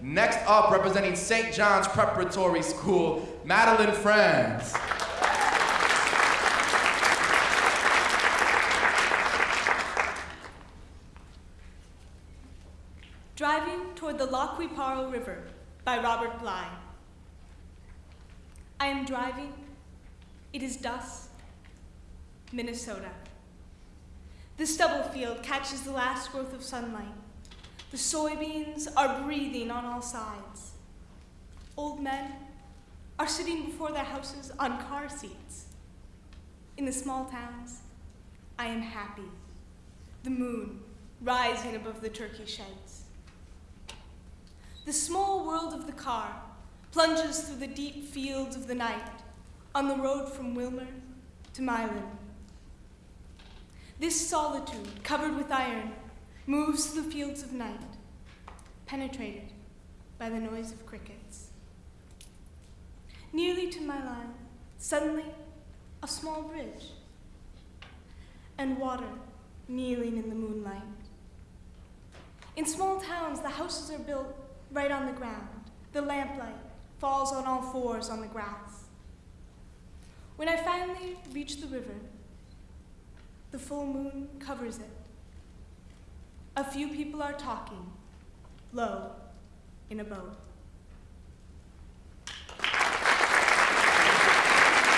Next up, representing St. John's Preparatory School, Madeline Friends. Driving toward the Qui River by Robert Bly. I am driving. It is dusk. Minnesota. The stubble field catches the last growth of sunlight. The soybeans are breathing on all sides. Old men are sitting before their houses on car seats. In the small towns, I am happy. The moon rising above the turkey sheds. The small world of the car plunges through the deep fields of the night on the road from Willmar to Milan. This solitude, covered with iron, moves through the fields of night, penetrated by the noise of crickets. Nearly to Milan, suddenly, a small bridge, and water kneeling in the moonlight. In small towns, the houses are built right on the ground. The lamplight falls on all fours on the grass. When I finally reach the river, the full moon covers it. A few people are talking, low, in a boat.